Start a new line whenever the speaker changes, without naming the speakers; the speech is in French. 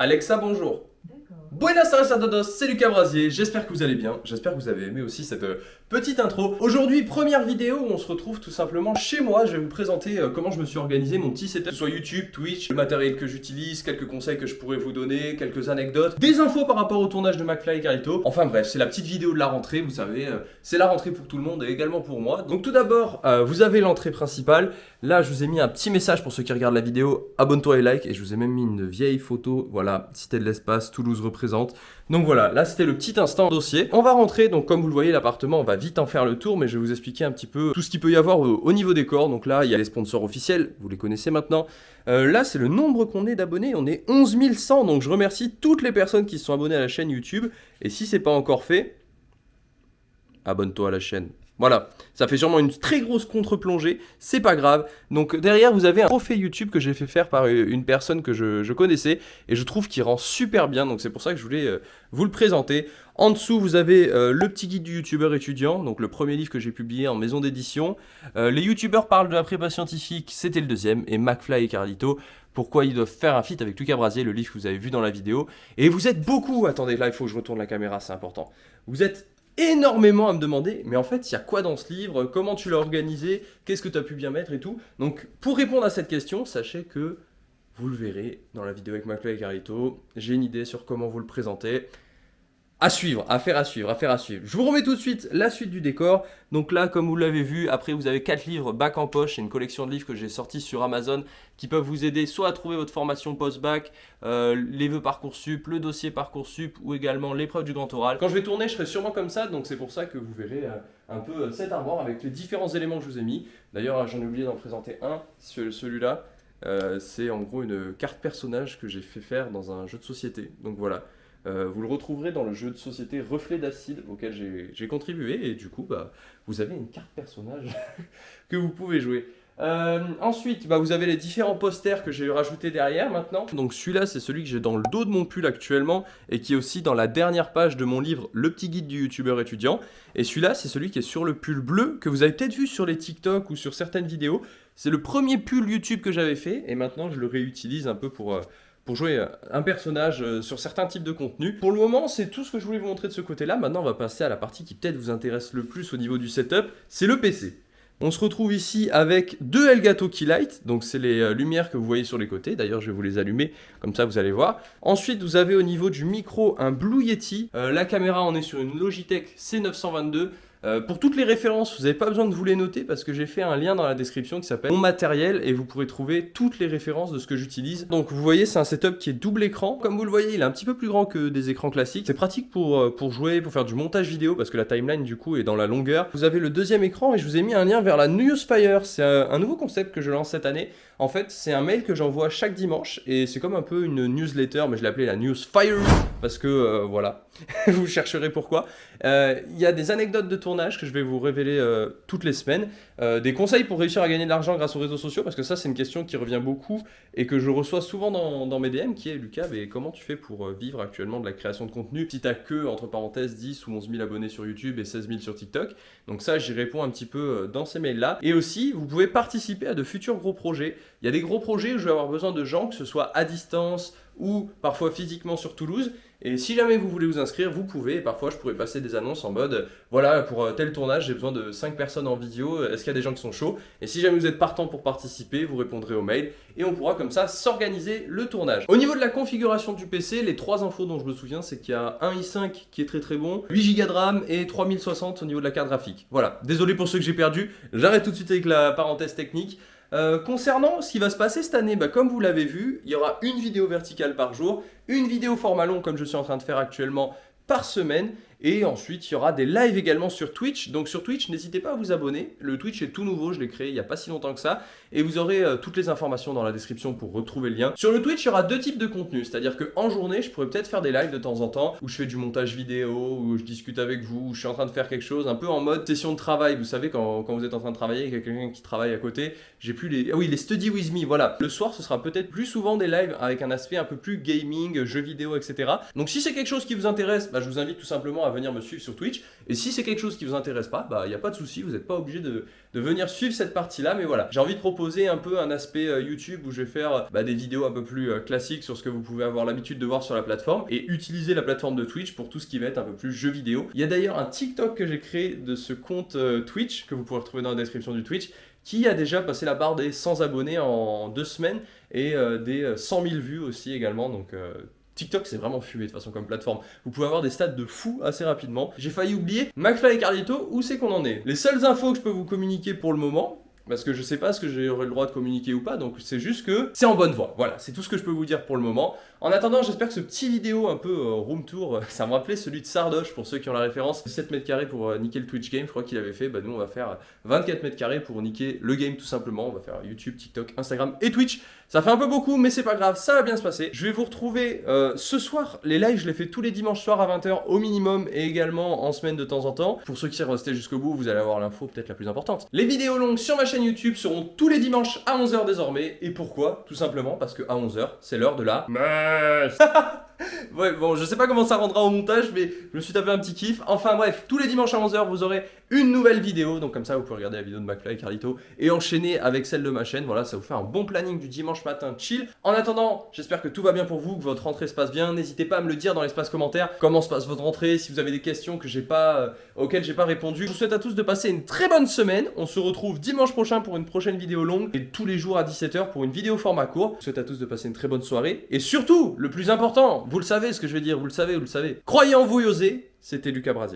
Alexa, bonjour. Buenas tardes a todos, c'est Lucas Brasier, j'espère que vous allez bien, j'espère que vous avez aimé aussi cette euh, petite intro. Aujourd'hui, première vidéo où on se retrouve tout simplement chez moi, je vais vous présenter euh, comment je me suis organisé mon petit setup, soit YouTube, Twitch, le matériel que j'utilise, quelques conseils que je pourrais vous donner, quelques anecdotes, des infos par rapport au tournage de McFly et Carito. Enfin bref, c'est la petite vidéo de la rentrée, vous savez, euh, c'est la rentrée pour tout le monde et également pour moi. Donc tout d'abord, vous avez l'entrée principale, là je vous ai mis un petit message pour ceux qui regardent la vidéo, abonne-toi et like, et je vous ai même mis une vieille photo, voilà, Cité de l'espace, Toulouse Donc voilà, là c'était le petit instant dossier. On va rentrer, donc comme vous le voyez, l'appartement, on va vite en faire le tour, mais je vais vous expliquer un petit peu tout ce qu'il peut y avoir au, niveau décor. Donc là, il y a les sponsors officiels, vous les connaissez maintenant. Euh, là, c'est le nombre qu'on est d'abonnés, on est 11 100, donc je remercie toutes les personnes qui se sont abonnées à la chaîne YouTube. Et si c'est pas encore fait, abonne-toi à la chaîne. Voilà, ça fait sûrement une très grosse contre-plongée, c'est pas grave. Donc derrière, vous avez un trophée YouTube que j'ai fait faire par une personne que je, connaissais et je trouve qu'il rend super bien, donc c'est pour ça que je voulais euh, vous le présenter. En dessous, vous avez euh, le petit guide du youtubeur étudiant, donc le premier livre que j'ai publié en maison d'édition. Euh, les youtubeurs parlent de la prépa scientifique, c'était le deuxième, et McFly et Carlito, pourquoi ils doivent faire un feat avec Lucas Brasier, le livre que vous avez vu dans la vidéo. Et vous êtes beaucoup, attendez, là il faut que je retourne la caméra, c'est important. Vous êtes énormément à me demander, mais en fait, il y a quoi dans ce livre? Comment tu l'as organisé? Qu'est-ce que tu as pu bien mettre et tout? Donc, pour répondre à cette question, sachez que vous le verrez dans la vidéo avec McFly et Carito. J'ai une idée sur comment vous le présenter. À suivre, à faire à suivre, à faire à suivre. Je vous remets tout de suite la suite du décor. Donc là, comme vous l'avez vu, après vous avez 4 livres bac en poche. C'est une collection de livres que j'ai sortis sur Amazon qui peuvent vous aider soit à trouver votre formation post-bac, euh, les vœux Parcoursup, le dossier Parcoursup ou également l'épreuve du grand oral. Quand je vais tourner, je serai sûrement comme ça. Donc c'est pour ça que vous verrez euh, un peu euh, cet armoire avec les différents éléments que je vous ai mis. D'ailleurs, j'en ai oublié d'en présenter un, celui-là. c'est en gros une carte personnage que j'ai fait faire dans un jeu de société. Donc voilà. Euh, vous le retrouverez dans le jeu de société Reflet d'acide auquel j'ai contribué et du coup bah, vous avez une carte personnage que vous pouvez jouer. Euh, ensuite, bah, vous avez les différents posters que j'ai rajoutés derrière maintenant. Donc celui-là, c'est celui que j'ai dans le dos de mon pull actuellement et qui est aussi dans la dernière page de mon livre Le petit guide du youtubeur étudiant. Et celui-là, c'est celui qui est sur le pull bleu que vous avez peut-être vu sur les TikTok ou sur certaines vidéos. C'est le premier pull YouTube que j'avais fait et maintenant je le réutilise un peu pour... Euh, pour jouer euh, un personnage euh, sur certains types de contenus. Pour le moment, c'est tout ce que je voulais vous montrer de ce côté-là. Maintenant, on va passer à la partie qui peut-être vous intéresse le plus au niveau du setup, c'est le PC. On se retrouve ici avec deux Elgato Keylight, donc c'est les euh, lumières que vous voyez sur les côtés, d'ailleurs je vais vous les allumer, comme ça vous allez voir. Ensuite vous avez au niveau du micro un Blue Yeti, la caméra on est sur une Logitech C922, euh, pour toutes les références, vous n'avez pas besoin de vous les noter parce que j'ai fait un lien dans la description qui s'appelle Mon matériel et vous pourrez trouver toutes les références de ce que j'utilise. Donc vous voyez, c'est un setup qui est double écran. Comme vous le voyez, il est un petit peu plus grand que des écrans classiques. C'est pratique pour, euh, pour jouer, pour faire du montage vidéo parce que la timeline du coup est dans la longueur. Vous avez le deuxième écran et je vous ai mis un lien vers la Newsfire. C'est un nouveau concept que je lance cette année. En fait, c'est un mail que j'envoie chaque dimanche et c'est comme un peu une newsletter, mais je l'ai appelé la Newsfire parce que euh, voilà, vous chercherez pourquoi. Il y a des anecdotes de tournage que je vais vous révéler euh, toutes les semaines. Euh, des conseils pour réussir à gagner de l'argent grâce aux réseaux sociaux, parce que ça c'est une question qui revient beaucoup et que je reçois souvent dans, mes DM, qui est Lucas, comment tu fais pour euh, vivre actuellement de la création de contenu si t'as que, entre parenthèses, 10 ou 11 000 abonnés sur YouTube et 16 000 sur TikTok? Donc ça j'y réponds un petit peu dans ces mails-là. Et aussi, vous pouvez participer à de futurs gros projets. Il y a des gros projets où je vais avoir besoin de gens, que ce soit à distance ou parfois physiquement sur Toulouse. Et si jamais vous voulez vous inscrire, vous pouvez. Et parfois, je pourrais passer des annonces en mode voilà, pour euh, tel tournage, j'ai besoin de 5 personnes en vidéo. Est-ce qu'il y a des gens qui sont chauds? Et si jamais vous êtes partant pour participer, vous répondrez au mail et on pourra comme ça s'organiser le tournage. Au niveau de la configuration du PC, les trois infos dont je me souviens, c'est qu'il y a un i5 qui est très très bon, 8 Go de RAM et 3060 au niveau de la carte graphique. Voilà, désolé pour ceux que j'ai perdu. J'arrête tout de suite avec la parenthèse technique. Euh, concernant ce qui va se passer cette année, bah, comme vous l'avez vu, il y aura une vidéo verticale par jour, une vidéo format long comme je suis en train de faire actuellement par semaine et ensuite, il y aura des lives également sur Twitch. Donc sur Twitch, n'hésitez pas à vous abonner. Le Twitch est tout nouveau, je l'ai créé il n'y a pas si longtemps que ça. Et vous aurez euh, toutes les informations dans la description pour retrouver le lien. Sur le Twitch, il y aura deux types de contenus. C'est-à-dire qu'en journée, je pourrais peut-être faire des lives de temps en temps où je fais du montage vidéo, où je discute avec vous, où je suis en train de faire quelque chose un peu en mode session de travail. Vous savez, quand, quand vous êtes en train de travailler avec quelqu'un qui travaille à côté, j'ai plus les... Ah oui, les study with me, voilà. Le soir, ce sera peut-être plus souvent des lives avec un aspect un peu plus gaming, jeux vidéo, etc. Donc si c'est quelque chose qui vous intéresse, bah, je vous invite tout simplement à à venir me suivre sur Twitch. Et si c'est quelque chose qui vous intéresse pas, bah il n'y a pas de souci, vous n'êtes pas obligé de, venir suivre cette partie-là. Mais voilà, j'ai envie de proposer un peu un aspect euh, YouTube où je vais faire bah, des vidéos un peu plus euh, classiques sur ce que vous pouvez avoir l'habitude de voir sur la plateforme et utiliser la plateforme de Twitch pour tout ce qui va être un peu plus jeu vidéo. Il y a d'ailleurs un TikTok que j'ai créé de ce compte euh, Twitch que vous pourrez retrouver dans la description du Twitch qui a déjà passé la barre des 100 abonnés en deux semaines et des 100 000 vues aussi également. Donc TikTok c'est vraiment fumé de façon comme plateforme. Vous pouvez avoir des stats de fou assez rapidement. J'ai failli oublier McFly et Carlito, où c'est qu'on en est Les seules infos que je peux vous communiquer pour le moment, parce que je sais pas ce que j'aurai le droit de communiquer ou pas, donc c'est juste que c'est en bonne voie. Voilà, c'est tout ce que je peux vous dire pour le moment. En attendant, j'espère que ce petit vidéo un peu euh, room tour, euh, ça me rappelait celui de Sardoche, pour ceux qui ont la référence. 7 mètres carrés pour euh, niquer le Twitch game, je crois qu'il avait fait. Bah nous, on va faire 24 mètres carrés pour niquer le game tout simplement. On va faire YouTube, TikTok, Instagram et Twitch. Ça fait un peu beaucoup, mais c'est pas grave, ça va bien se passer. Je vais vous retrouver ce soir. Les lives, je les fais tous les dimanches soirs à 20h au minimum et également en semaine de temps en temps. Pour ceux qui sont restés jusqu'au bout, vous allez avoir l'info peut-être la plus importante. Les vidéos longues sur ma chaîne YouTube seront tous les dimanches à 11h désormais. Et pourquoi? Tout simplement parce que à 11h, c'est l'heure de la messe Ouais, bon, je sais pas comment ça rendra au montage, mais je me suis tapé un petit kiff. Enfin bref, tous les dimanches à 11h, vous aurez une nouvelle vidéo. Donc comme ça, vous pouvez regarder la vidéo de McFly et Carlito et enchaîner avec celle de ma chaîne. Voilà, ça vous fait un bon planning du dimanche matin chill. En attendant, j'espère que tout va bien pour vous, que votre rentrée se passe bien. N'hésitez pas à me le dire dans l'espace commentaire. Comment se passe votre rentrée? Si vous avez des questions que pas, euh, auxquelles j'ai pas répondu. Je vous souhaite à tous de passer une très bonne semaine. On se retrouve dimanche prochain pour une prochaine vidéo longue et tous les jours à 17h pour une vidéo format court. Je vous souhaite à tous de passer une très bonne soirée. Et surtout, le plus important, vous le savez ce que je vais dire, vous le savez, vous le savez. Croyez en vous osez, c'était Lucas Brasier.